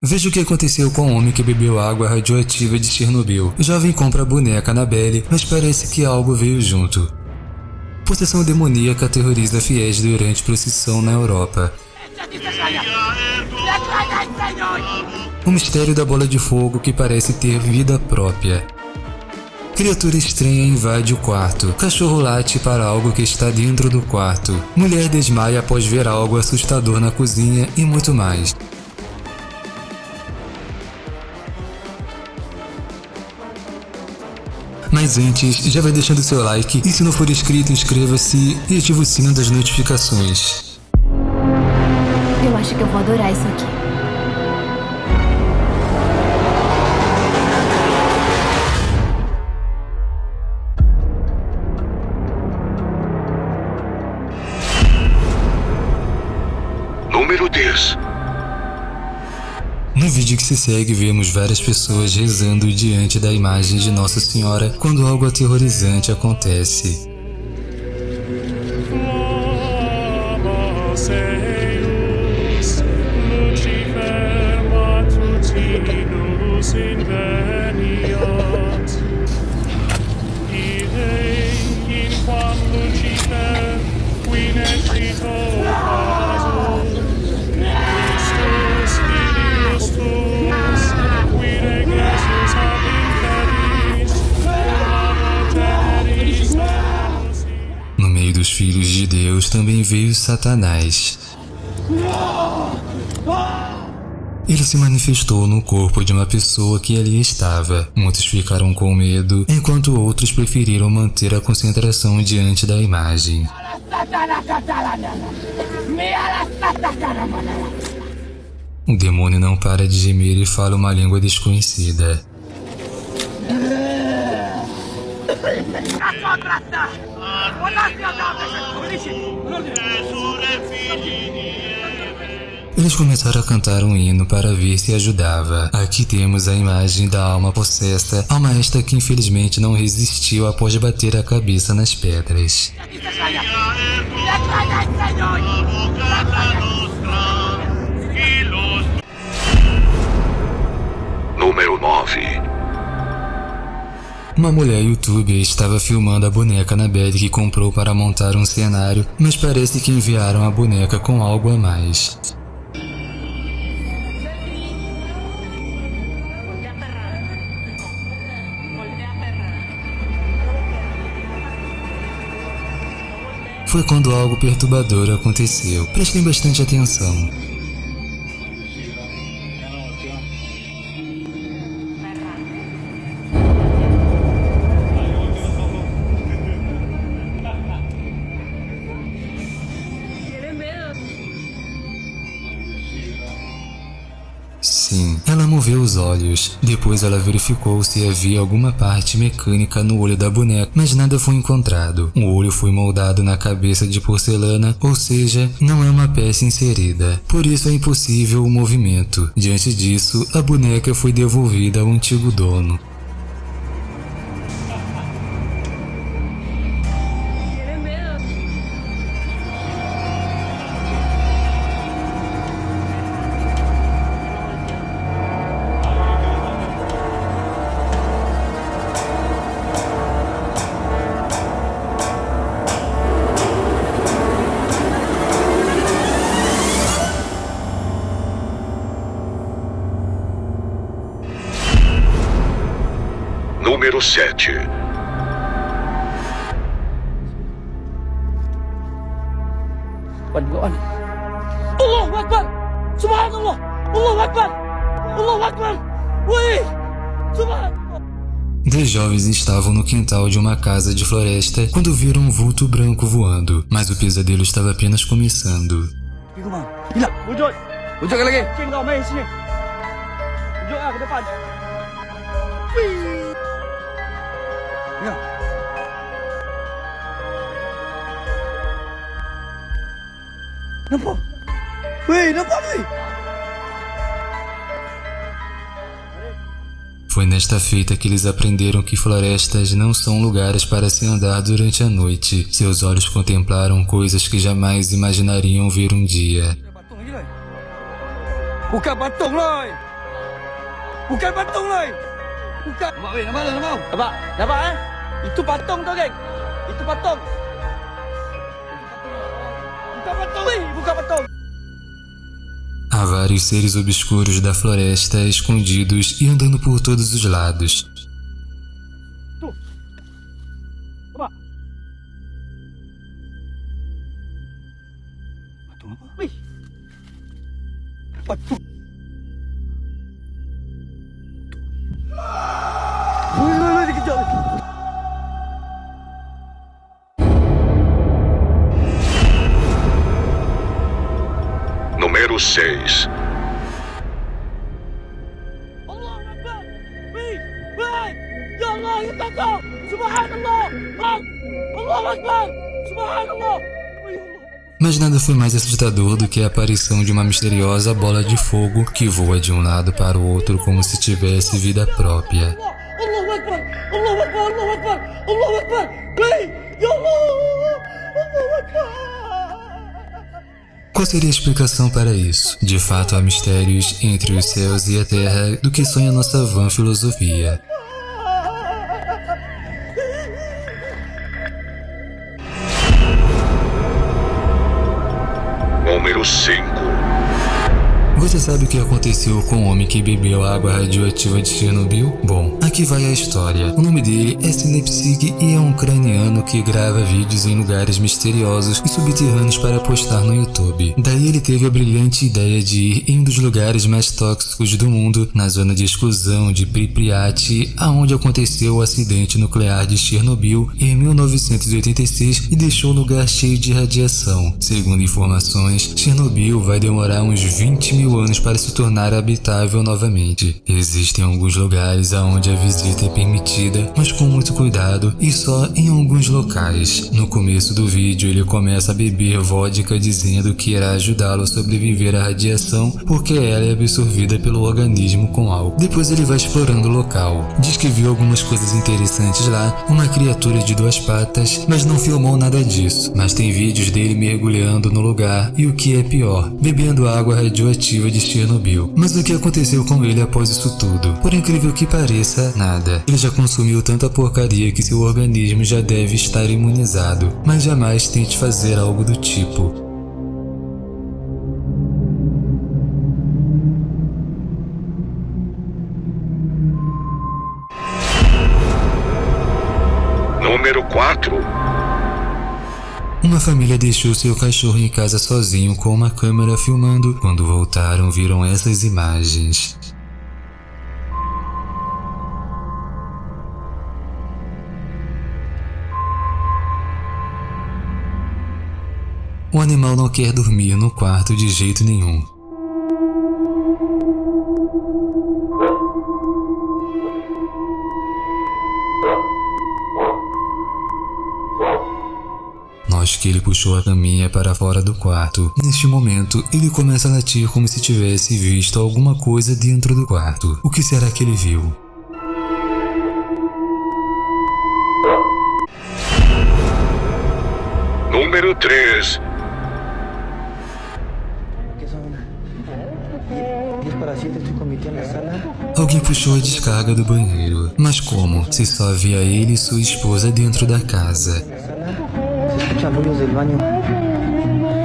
Veja o que aconteceu com o homem que bebeu água radioativa de Chernobyl. O jovem compra a boneca Annabelle, mas parece que algo veio junto. Possessão demoníaca aterroriza fiéis durante procissão na Europa. O mistério da bola de fogo que parece ter vida própria. Criatura estranha invade o quarto. Cachorro late para algo que está dentro do quarto. Mulher desmaia após ver algo assustador na cozinha e muito mais. Mas antes, já vai deixando seu like e se não for inscrito, inscreva-se e ative o sino das notificações. Eu acho que eu vou adorar isso aqui. Se segue, vemos várias pessoas rezando diante da imagem de Nossa Senhora quando algo aterrorizante acontece. Também veio Satanás. Ele se manifestou no corpo de uma pessoa que ali estava. Muitos ficaram com medo, enquanto outros preferiram manter a concentração diante da imagem. O demônio não para de gemer e fala uma língua desconhecida. Eles começaram a cantar um hino para ver se ajudava. Aqui temos a imagem da alma possessa, alma esta que infelizmente não resistiu após bater a cabeça nas pedras. Número 9. Uma mulher youtuber estava filmando a boneca Annabelle que comprou para montar um cenário, mas parece que enviaram a boneca com algo a mais. Foi quando algo perturbador aconteceu. Prestem bastante atenção. Sim, ela moveu os olhos. Depois ela verificou se havia alguma parte mecânica no olho da boneca, mas nada foi encontrado. O olho foi moldado na cabeça de porcelana, ou seja, não é uma peça inserida. Por isso é impossível o movimento. Diante disso, a boneca foi devolvida ao antigo dono. Número 7. Akbar. Allahu Akbar. Subhanallah. Allahu Akbar. Allahu Akbar. Ui. Subhanallah. Dez jovens estavam no quintal de uma casa de floresta quando viram um vulto branco voando, mas o pesadelo estava apenas começando. Ya. Nampak? Weh, nampak ni? Foi nesta feita que eles aprenderam que florestas não são lugares para se andar durante a noite. Seus olhos contemplaram coisas que jamais imaginariam ver um dia. Batung lah. Buka batung lah. Bukan patung lah. Bukan. Nampak weh, nampak tak nampak? Nampak? Nampak eh? Itu patung tau geng. Itu patung. Bukan patung weh, bukan patung. Há vários seres obscuros da floresta escondidos e andando por todos os lados. Allah. Mas nada foi mais assustador do que a aparição de uma misteriosa bola de fogo que voa de um lado para o outro como se tivesse vida própria. Qual seria a explicação para isso? De fato, há mistérios entre os céus e a terra do que sonha nossa vã filosofia. Número 5. Você sabe o que aconteceu com o homem que bebeu a água radioativa de Chernobyl? Bom, aqui vai a história. O nome dele é Sinepsig e é um ucraniano que grava vídeos em lugares misteriosos e subterrâneos para postar no YouTube. Daí ele teve a brilhante ideia de ir em um dos lugares mais tóxicos do mundo, na zona de exclusão de Pripyat, aonde aconteceu o acidente nuclear de Chernobyl em 1986 e deixou o lugar cheio de radiação. Segundo informações, Chernobyl vai demorar uns 20 mil anos para se tornar habitável novamente. Existem alguns lugares aonde a visita é permitida, mas com muito cuidado e só em alguns locais. No começo do vídeo, ele começa a beber vodka dizendo que irá ajudá-lo a sobreviver à radiação porque ela é absorvida pelo organismo com álcool. Depois ele vai explorando o local. Diz que viu algumas coisas interessantes lá, uma criatura de duas patas, mas não filmou nada disso. Mas tem vídeos dele mergulhando no lugar e o que é pior, bebendo água radioativa de Chernobyl. Mas o que aconteceu com ele após isso tudo? Por incrível que pareça, nada. Ele já consumiu tanta porcaria que seu organismo já deve estar imunizado. Mas jamais tente fazer algo do tipo. Número 4. Uma família deixou seu cachorro em casa sozinho com uma câmera filmando. Quando voltaram, viram essas imagens. O animal não quer dormir no quarto de jeito nenhum. Que ele puxou a caminha para fora do quarto. Neste momento, ele começa a latir como se tivesse visto alguma coisa dentro do quarto. O que será que ele viu? Número 3. ¿Qué son? Die- 10 para 7, estoy con mi tía en la sala. Alguém puxou a descarga do banheiro. Mas como? Se só havia ele e sua esposa dentro da casa. Escuchan ruidos del baño.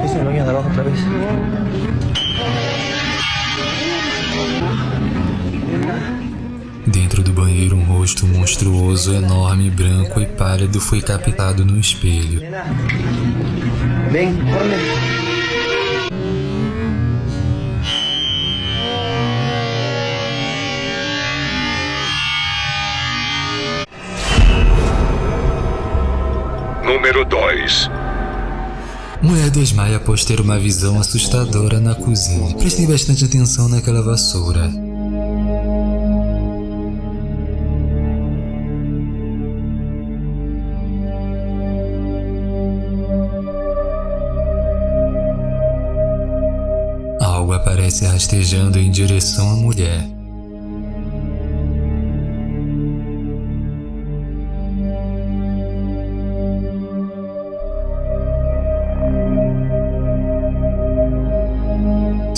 Es el baño de abajo otra vez. Dentro do banheiro, um rosto monstruoso, enorme, branco e pálido foi captado no espelho. Ven, corre. Número 2. Mulher desmaia após ter uma visão assustadora na cozinha. Prestem bastante atenção naquela vassoura. Algo aparece rastejando em direção à mulher.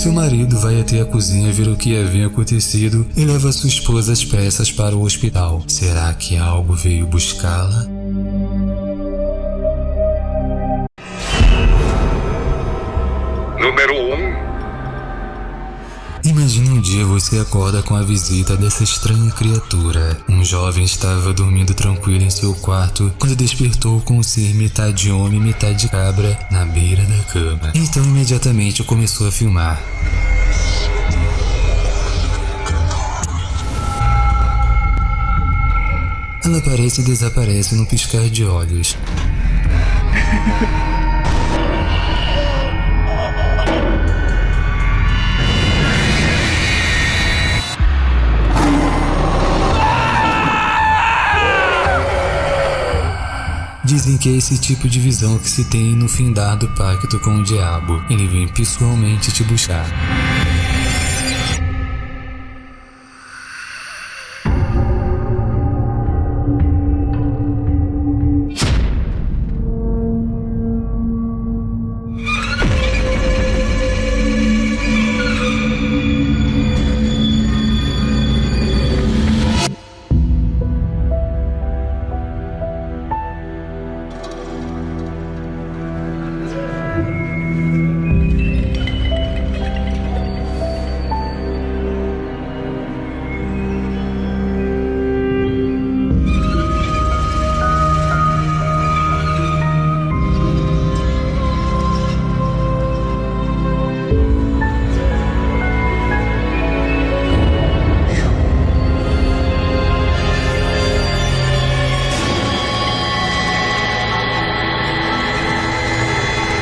Seu marido vai até a cozinha ver o que havia acontecido e leva sua esposa às pressas para o hospital. Será que algo veio buscá-la? Número 1. Imagine um dia você acorda com a visita dessa estranha criatura. Um jovem estava dormindo tranquilo em seu quarto quando despertou com um ser metade homem, metade cabra na beira da cama. Então imediatamente começou a filmar. Ela aparece e desaparece no piscar de olhos. Dizem que é esse tipo de visão que se tem no findado pacto com o diabo. Ele vem pessoalmente te buscar.